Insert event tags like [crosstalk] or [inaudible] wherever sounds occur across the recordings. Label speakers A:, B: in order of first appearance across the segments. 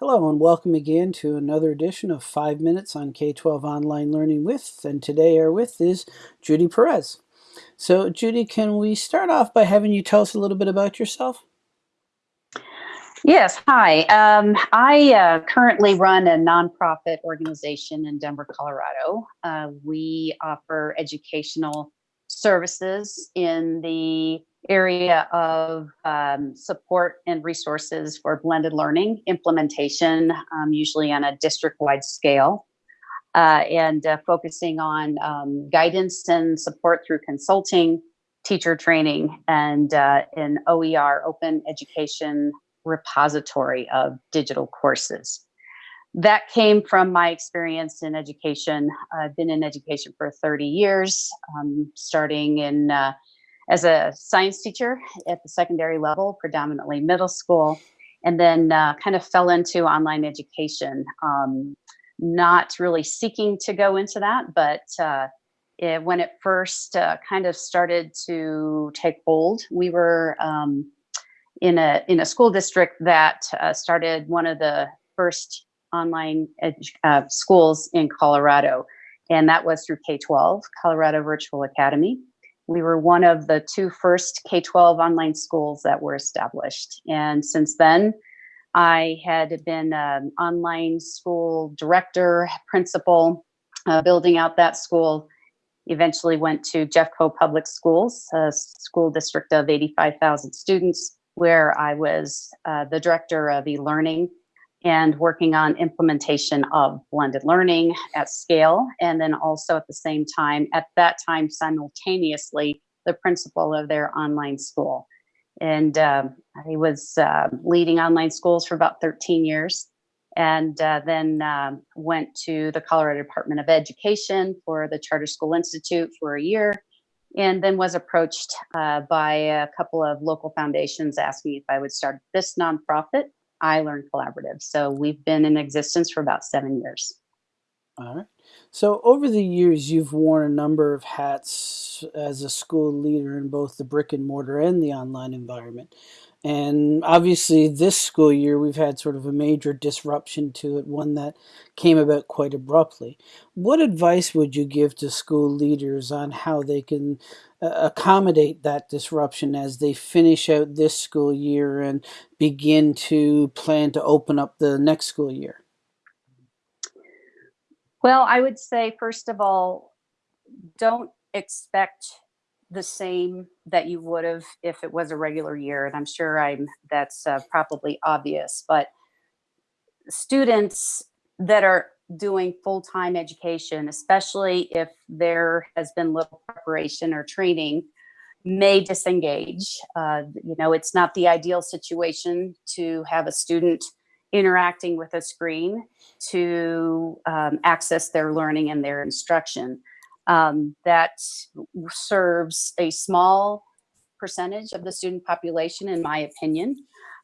A: Hello and welcome again to another edition of 5 Minutes on K-12 Online Learning with, and today our with is Judy Perez. So Judy, can we start off by having you tell us a little bit about yourself?
B: Yes, hi. Um, I uh, currently run a nonprofit organization in Denver, Colorado. Uh, we offer educational services in the area of um, support and resources for blended learning implementation, um, usually on a district-wide scale, uh, and uh, focusing on um, guidance and support through consulting, teacher training, and uh, an OER, open education repository of digital courses. That came from my experience in education. I've been in education for 30 years, um, starting in uh, as a science teacher at the secondary level, predominantly middle school, and then uh, kind of fell into online education. Um, not really seeking to go into that, but uh, it, when it first uh, kind of started to take hold, we were um, in a in a school district that uh, started one of the first online uh, schools in Colorado, and that was through K-12, Colorado Virtual Academy we were one of the two first K-12 online schools that were established. And since then, I had been an online school director, principal, uh, building out that school. Eventually went to Jeffco Public Schools, a school district of 85,000 students, where I was uh, the director of e-learning and working on implementation of blended learning at scale. And then also at the same time, at that time, simultaneously, the principal of their online school. And um, I was uh, leading online schools for about 13 years and uh, then um, went to the Colorado Department of Education for the Charter School Institute for a year and then was approached uh, by a couple of local foundations asking if I would start this nonprofit iLearn Collaborative. So we've been in existence for about seven years.
A: All right. So over the years, you've worn a number of hats as a school leader in both the brick and mortar and the online environment. And obviously, this school year, we've had sort of a major disruption to it, one that came about quite abruptly. What advice would you give to school leaders on how they can uh, accommodate that disruption as they finish out this school year and begin to plan to open up the next school year?
B: Well, I would say, first of all, don't expect the same that you would have if it was a regular year. And I'm sure I'm that's uh, probably obvious, but students that are doing full-time education, especially if there has been little preparation or training, may disengage. Uh, you know, it's not the ideal situation to have a student interacting with a screen to um, access their learning and their instruction um, that serves a small percentage of the student population, in my opinion,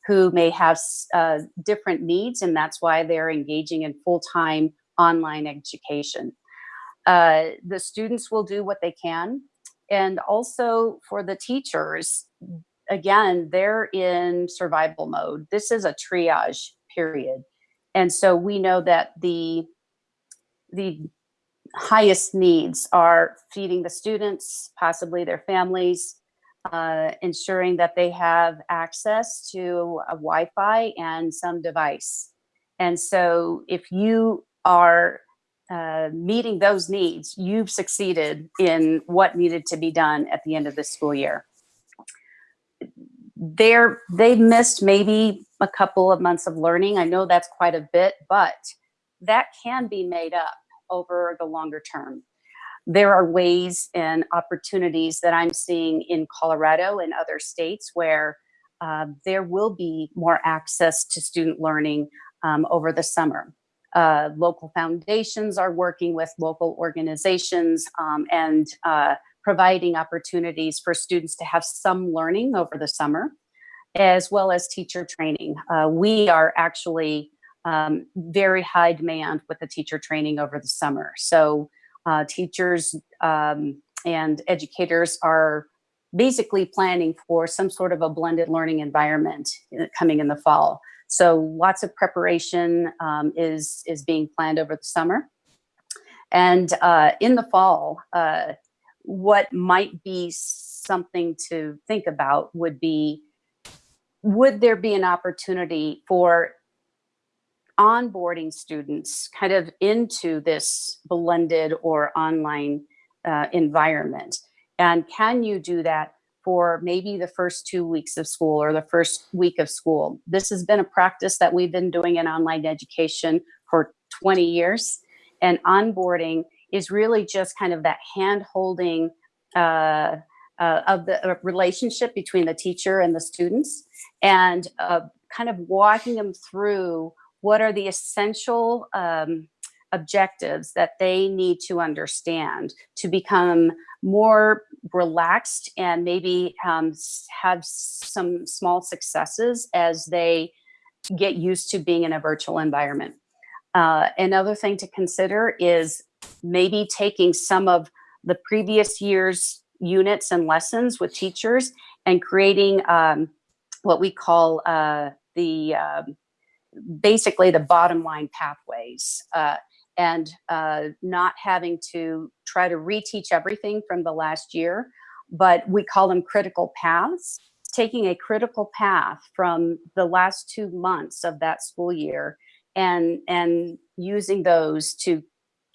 B: who may have uh, different needs, and that's why they're engaging in full-time online education. Uh, the students will do what they can, and also for the teachers, again, they're in survival mode. This is a triage period. And so we know that the, the highest needs are feeding the students, possibly their families, uh, ensuring that they have access to a Wi-Fi and some device. And so if you are uh, meeting those needs, you've succeeded in what needed to be done at the end of the school year. They're, they've missed maybe a couple of months of learning. I know that's quite a bit, but that can be made up over the longer term. There are ways and opportunities that I'm seeing in Colorado and other states where uh, there will be more access to student learning um, over the summer. Uh, local foundations are working with local organizations um, and uh, providing opportunities for students to have some learning over the summer, as well as teacher training. Uh, we are actually um, very high demand with the teacher training over the summer. So uh, teachers um, and educators are basically planning for some sort of a blended learning environment uh, coming in the fall. So lots of preparation um, is, is being planned over the summer. And uh, in the fall, uh, what might be something to think about would be, would there be an opportunity for onboarding students kind of into this blended or online uh, environment? And can you do that for maybe the first two weeks of school or the first week of school? This has been a practice that we've been doing in online education for 20 years. And onboarding is really just kind of that hand holding uh, uh, of the uh, relationship between the teacher and the students and uh, kind of walking them through what are the essential um, objectives that they need to understand to become more relaxed and maybe um, have some small successes as they get used to being in a virtual environment. Uh, another thing to consider is maybe taking some of the previous year's units and lessons with teachers and creating um, what we call uh, the um, basically the bottom line pathways uh, and uh, not having to try to reteach everything from the last year, but we call them critical paths, taking a critical path from the last two months of that school year and, and using those to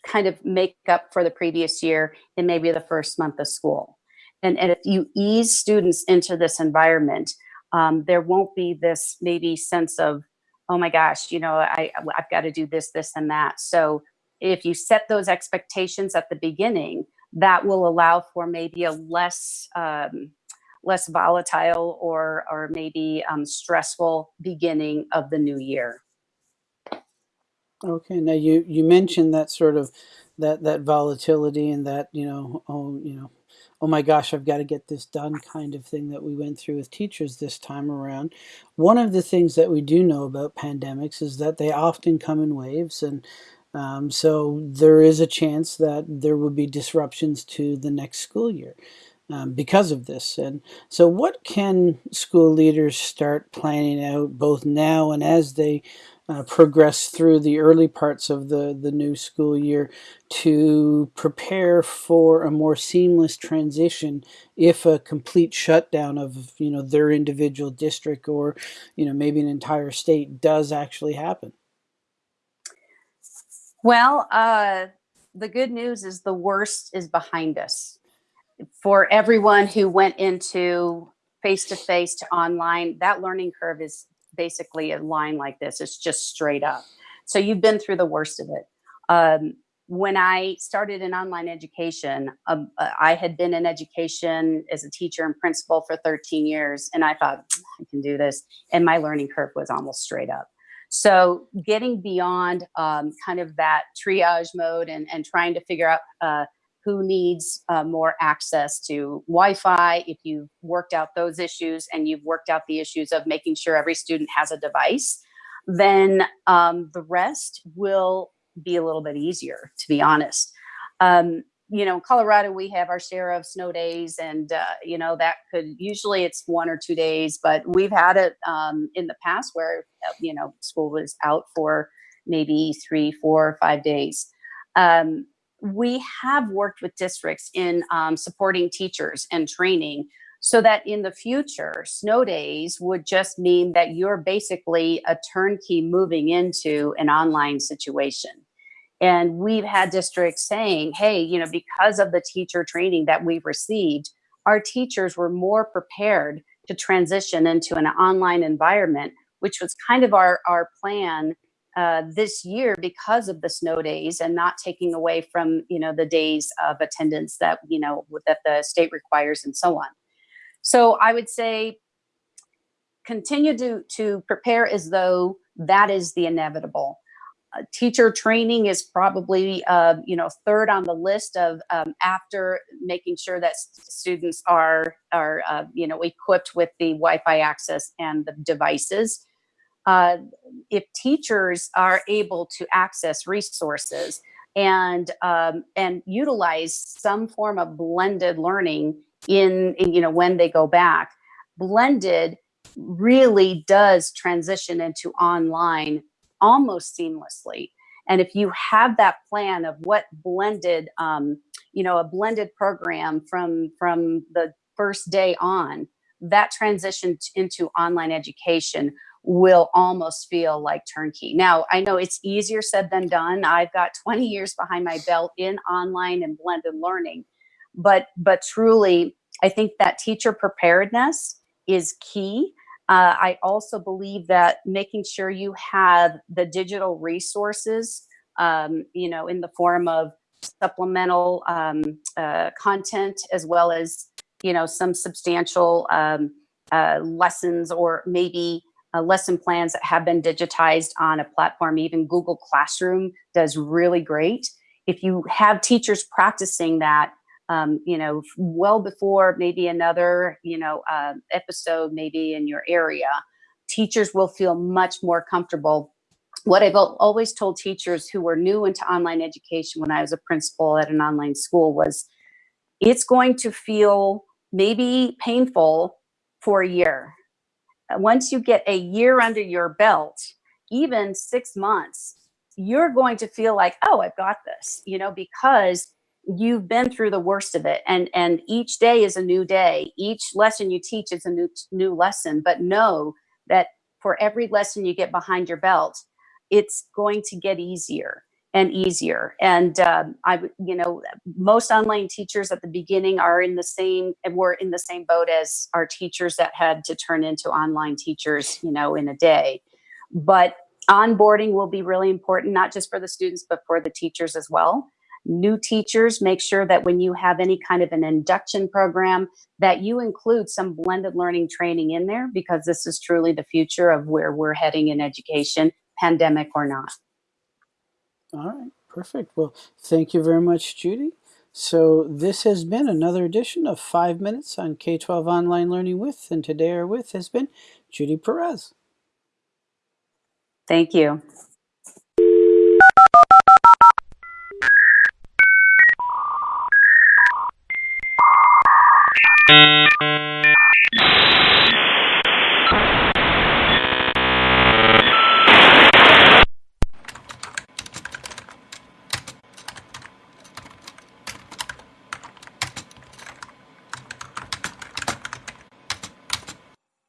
B: kind of make up for the previous year in maybe the first month of school. And, and if you ease students into this environment, um, there won't be this maybe sense of, oh my gosh, you know, I, I've got to do this, this, and that. So if you set those expectations at the beginning, that will allow for maybe a less um, less volatile or or maybe um, stressful beginning of the new year.
A: Okay, now you you mentioned that sort of that that volatility and that you know oh you know oh my gosh I've got to get this done kind of thing that we went through with teachers this time around. One of the things that we do know about pandemics is that they often come in waves and um, so there is a chance that there will be disruptions to the next school year um, because of this. And so what can school leaders start planning out both now and as they uh, progress through the early parts of the, the new school year to prepare for a more seamless transition if a complete shutdown of you know their individual district or you know maybe an entire state does actually happen.
B: Well uh, the good news is the worst is behind us. For everyone who went into face-to-face -to, -face to online, that learning curve is basically a line like this. It's just straight up. So you've been through the worst of it. Um, when I started in online education, um, uh, I had been in education as a teacher and principal for 13 years, and I thought, I can do this. And my learning curve was almost straight up. So getting beyond um, kind of that triage mode and, and trying to figure out uh, who needs uh, more access to Wi-Fi, if you've worked out those issues and you've worked out the issues of making sure every student has a device, then um, the rest will be a little bit easier, to be honest. Um, you know, in Colorado, we have our share of snow days and, uh, you know, that could, usually it's one or two days, but we've had it um, in the past where, uh, you know, school was out for maybe three, four, five days. Um, we have worked with districts in um, supporting teachers and training so that in the future, snow days would just mean that you're basically a turnkey moving into an online situation. And we've had districts saying, hey, you know, because of the teacher training that we've received, our teachers were more prepared to transition into an online environment, which was kind of our, our plan uh, this year because of the snow days and not taking away from you know the days of attendance that you know that the state requires and so on. So I would say continue to to prepare as though that is the inevitable. Uh, teacher training is probably uh, you know third on the list of um, after making sure that students are are uh, you know equipped with the Wi-Fi access and the devices uh, if teachers are able to access resources and um, and utilize some form of blended learning in, in, you know when they go back blended really does transition into online almost seamlessly. And if you have that plan of what blended, um, you know, a blended program from from the first day on, that transition into online education will almost feel like turnkey. Now, I know it's easier said than done. I've got [laughs] 20 years behind my belt in online and blended learning, but but truly, I think that teacher preparedness is key. Uh, I also believe that making sure you have the digital resources, um, you know, in the form of supplemental um, uh, content as well as, you know, some substantial um, uh, lessons or maybe uh, lesson plans that have been digitized on a platform. Even Google Classroom does really great. If you have teachers practicing that, um, you know, well before maybe another, you know, uh, episode maybe in your area, teachers will feel much more comfortable. What I've always told teachers who were new into online education when I was a principal at an online school was it's going to feel maybe painful for a year. Once you get a year under your belt, even six months, you're going to feel like, oh, I've got this, you know, because you've been through the worst of it. And and each day is a new day. Each lesson you teach is a new new lesson. But know that for every lesson you get behind your belt it's going to get easier and easier. And um, i you know most online teachers at the beginning are in the same and were in the same boat as our teachers that had to turn into online teachers you know in a day. But onboarding will be really important not just for the students but for the teachers as well. New teachers, make sure that when you have any kind of an induction program, that you include some blended learning training in there because this is truly the future of where we're heading in education, pandemic or not.
A: All right, perfect. Well, thank you very much, Judy. So this has been another edition of Five Minutes on K-12 Online Learning With, and today our with has been Judy Perez.
B: Thank
C: you